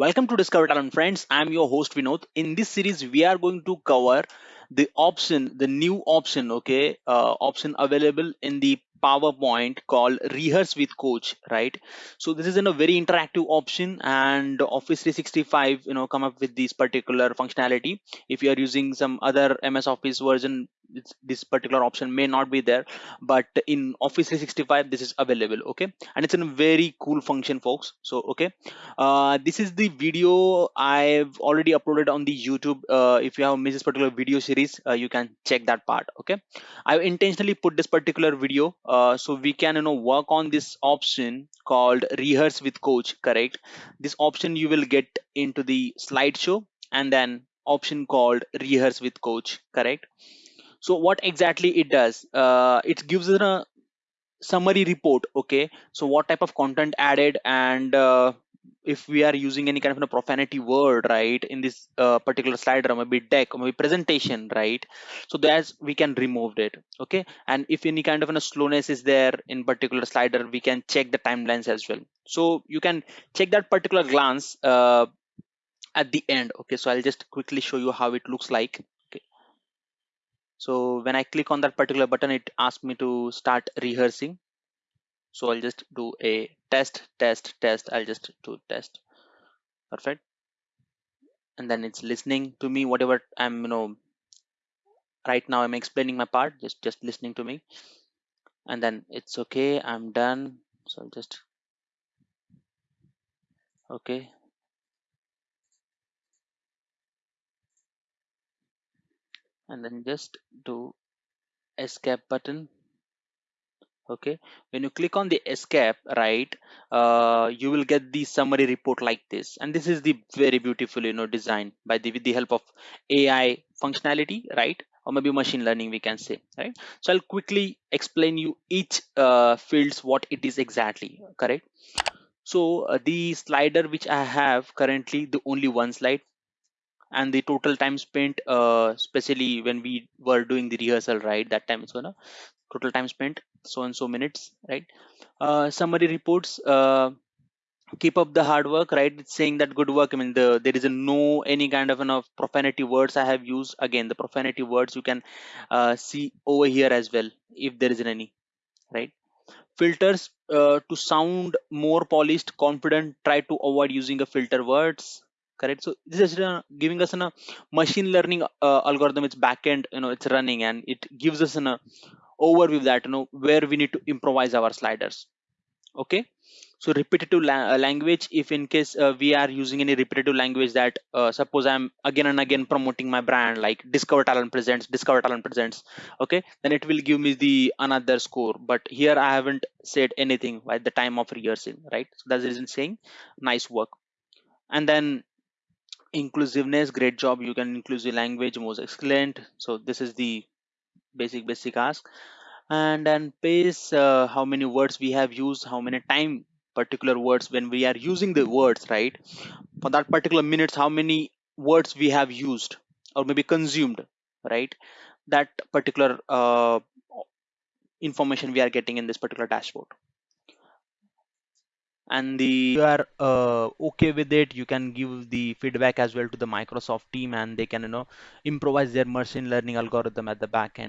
Welcome to Discover Talent Friends. I'm your host Vinod. In this series, we are going to cover the option, the new option, okay, uh, option available in the PowerPoint called Rehearse with Coach, right? So this is in a very interactive option, and Office 365, you know, come up with this particular functionality. If you are using some other MS Office version, this particular option may not be there, but in Office 365, this is available, okay? And it's a very cool function, folks. So okay, uh, this is the video I've already uploaded on the YouTube. Uh, if you have missed this particular video series, uh, you can check that part. Okay, I've intentionally put this particular video uh, so we can you know work on this option called rehearse with coach. Correct. This option you will get into the slideshow and then option called rehearse with coach. Correct. So what exactly it does? Uh, it gives a summary report okay? So what type of content added and uh, if we are using any kind of a profanity word right in this uh, particular slide or maybe deck or maybe presentation right? So that's we can remove it okay? And if any kind of a slowness is there in particular slider we can check the timelines as well. So you can check that particular glance uh, at the end okay? So i'll just quickly show you how it looks like so when i click on that particular button it asks me to start rehearsing. So i'll just do a test test test. I'll just do test. Perfect. And then it's listening to me whatever i'm you know right now i'm explaining my part just just listening to me. And then it's okay i'm done. So I'll just okay and then just do escape button. Okay when you click on the escape right uh, you will get the summary report like this. And this is the very beautiful you know design by the with the help of ai functionality right or maybe machine learning we can say right? So i'll quickly explain you each uh, fields what it is exactly correct? So uh, the slider which i have currently the only one slide and the total time spent uh, especially when we were doing the rehearsal right that time it's gonna total time spent so and so minutes right? Uh, summary reports uh, keep up the hard work right it's saying that good work i mean the there is a no any kind of enough profanity words i have used again the profanity words you can uh, see over here as well if there isn't any right? Filters uh, to sound more polished confident try to avoid using a filter words correct. So this is uh, giving us a machine learning uh, algorithm. It's backend you know it's running and it gives us an uh, overview that you know where we need to improvise our sliders. Okay? So repetitive la uh, language if in case uh, we are using any repetitive language that uh, suppose i'm again and again promoting my brand like discover talent presents discover talent presents okay? Then it will give me the another score. But here i haven't said anything at the time of rehearsing right? So that's the reason saying nice work. And then inclusiveness great job you can inclusive language most excellent. So this is the basic basic ask. And then pace uh, how many words we have used how many time particular words when we are using the words right? For that particular minutes how many words we have used or maybe consumed right? That particular uh, information we are getting in this particular dashboard and the you are uh, okay with it you can give the feedback as well to the microsoft team and they can you know improvise their machine learning algorithm at the back end